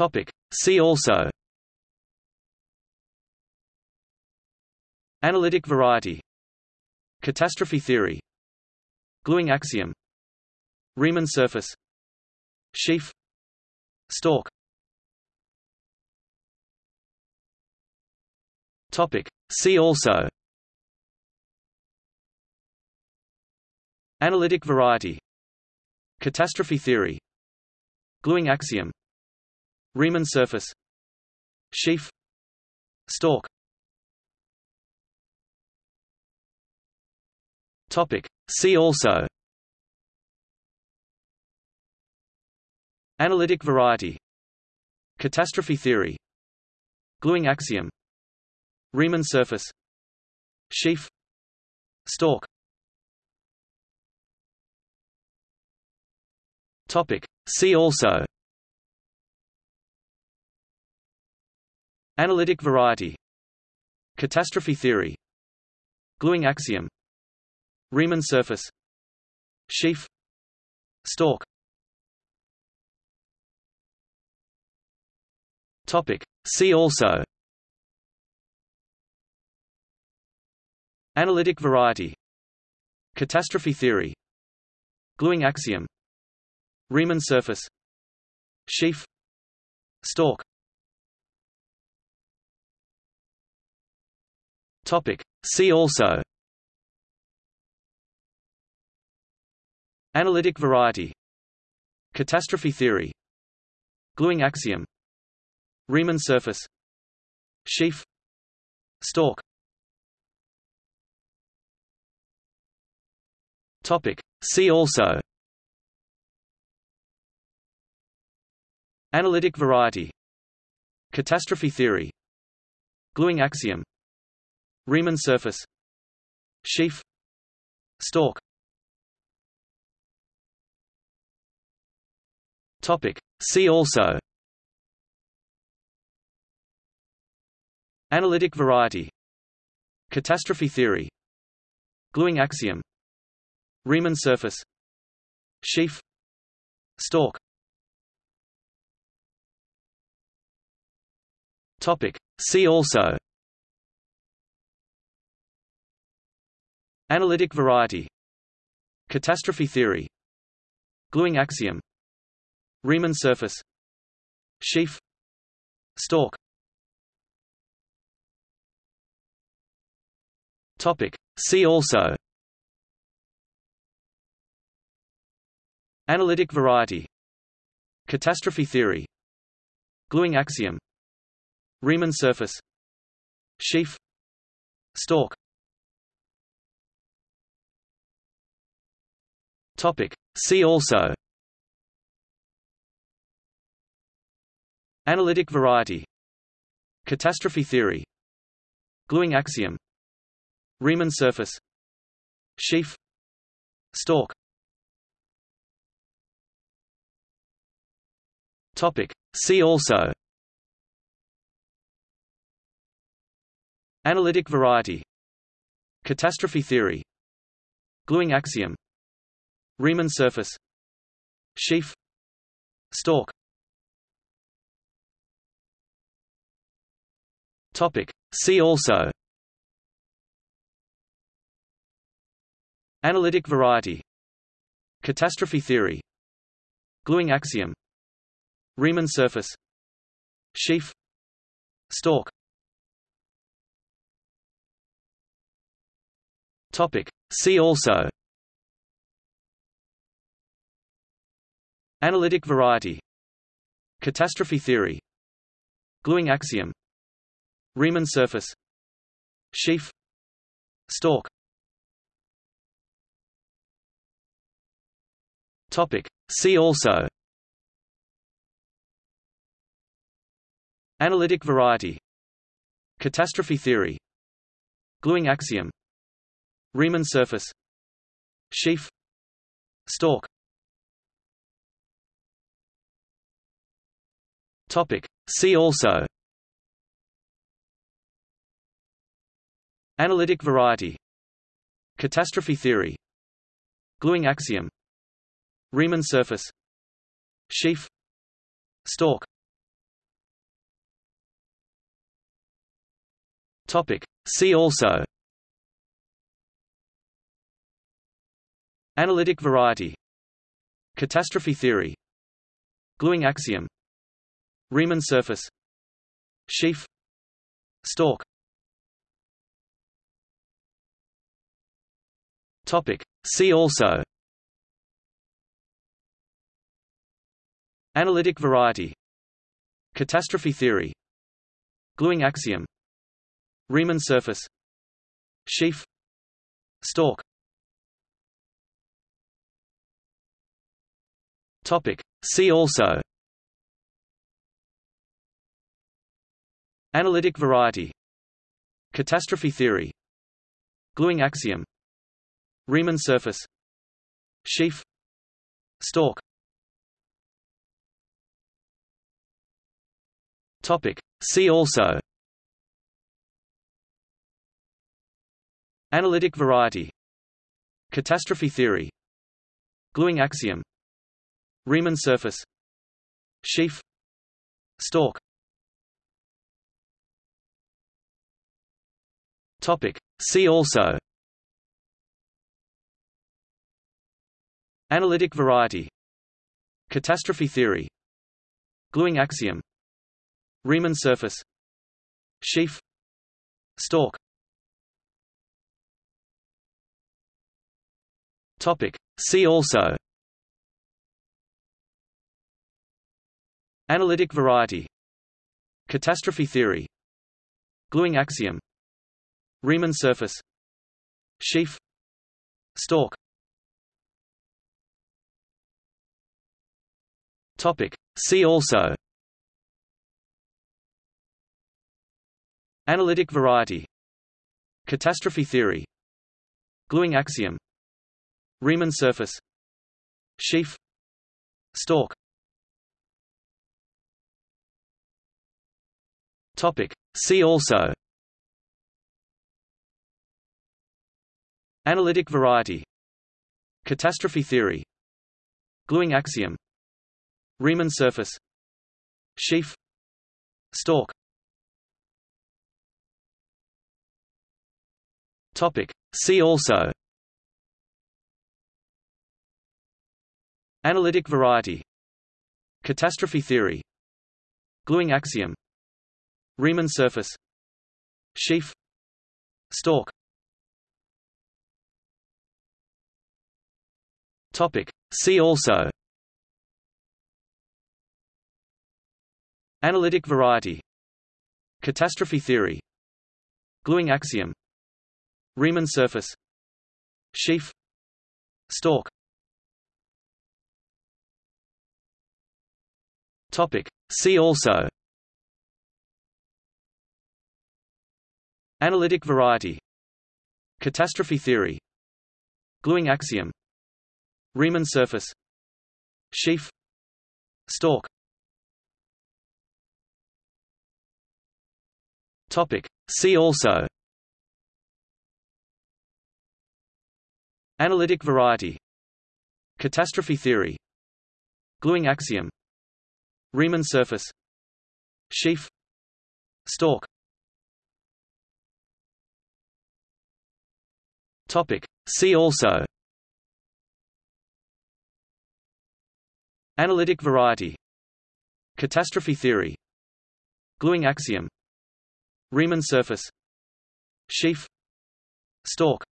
Topic. See also. Analytic variety. Catastrophe theory. Gluing axiom. Riemann surface. Sheaf. Stalk Topic. See also. Analytic variety. Catastrophe theory. Gluing axiom Riemann surface. Sheaf. Stalk Topic. See also. Analytic variety. Catastrophe theory. Gluing axiom. Riemann surface. Sheaf. Stalk Topic. See also Analytic variety. Catastrophe theory. Gluing axiom. Riemann surface. Sheaf. Stalk Topic. See also. Analytic variety. Catastrophe theory. Gluing axiom. Riemann surface. Sheaf. Stalk Topic. See also. Analytic variety. Catastrophe theory. Gluing axiom. Riemann surface. Sheaf. Stalk Topic. See also. Analytic variety. Catastrophe theory. Gluing axiom Riemann surface. Sheaf Stalk Topic. See also. Analytic variety. Catastrophe theory. Gluing axiom. Riemann surface. Sheaf Stalk Topic. See also Analytic variety. Catastrophe theory. Gluing axiom. Riemann surface. Sheaf Stalk Topic. See also. Analytic variety. Catastrophe theory. Gluing axiom. Riemann surface. Sheaf Stalk Topic. See also. Analytic variety. Catastrophe theory. Gluing axiom. Riemann surface. Sheaf. Stalk Topic. See also. Analytic variety. Catastrophe theory. Gluing axiom Riemann surface. Sheaf. Stalk. Topic. See also. Analytic variety. Catastrophe theory. Gluing axiom. Riemann surface. Sheaf. Stalk. Topic. See also Analytic variety. Catastrophe theory. Gluing axiom. Riemann surface. Sheaf. Stalk Topic. See also. Analytic variety. Catastrophe theory. Gluing axiom. Riemann surface. Sheaf. Stalk Topic. See also. Analytic variety. Catastrophe theory. Gluing axiom. Riemann surface. Sheaf Stalk Topic. See also. Analytic variety. Catastrophe theory. Gluing axiom. Riemann surface. Sheaf. Stalk Topic. See also. Analytic variety. Catastrophe theory. Gluing axiom. Riemann surface. Sheaf. Stalk Topic. See also Analytic variety. Catastrophe theory. Gluing axiom. Riemann surface. Sheaf. Stalk Topic. See also. Analytic variety. Catastrophe theory. Gluing axiom. Riemann surface. Sheaf. Stalk Topic. See also Analytic variety Catastrophe theory Gluing axiom Riemann surface Sheaf Stalk Topic. See also Analytic variety Catastrophe theory Gluing axiom Riemann surface. Sheaf. Stalk Topic. See also. Analytic variety. Catastrophe theory. Gluing axiom. Riemann surface. Sheaf. Stalk Topic. See also Analytic variety. Catastrophe theory. Gluing axiom. Riemann surface. Sheaf. Stalk Topic. See also. Analytic variety. Catastrophe theory. Gluing axiom. Riemann surface. Sheaf. Stalk Topic. See also. Analytic variety. Catastrophe theory. Gluing axiom. Riemann surface. Sheaf. Stalk Topic. See also. Analytic variety. Catastrophe theory. Gluing axiom Riemann surface. Sheaf. Stalk Topic. See also. Analytic variety. Catastrophe theory. Gluing axiom. Riemann surface. Sheaf. Stalk Topic. See also Analytic variety. Catastrophe theory. Gluing axiom. Riemann surface. Sheaf. Stalk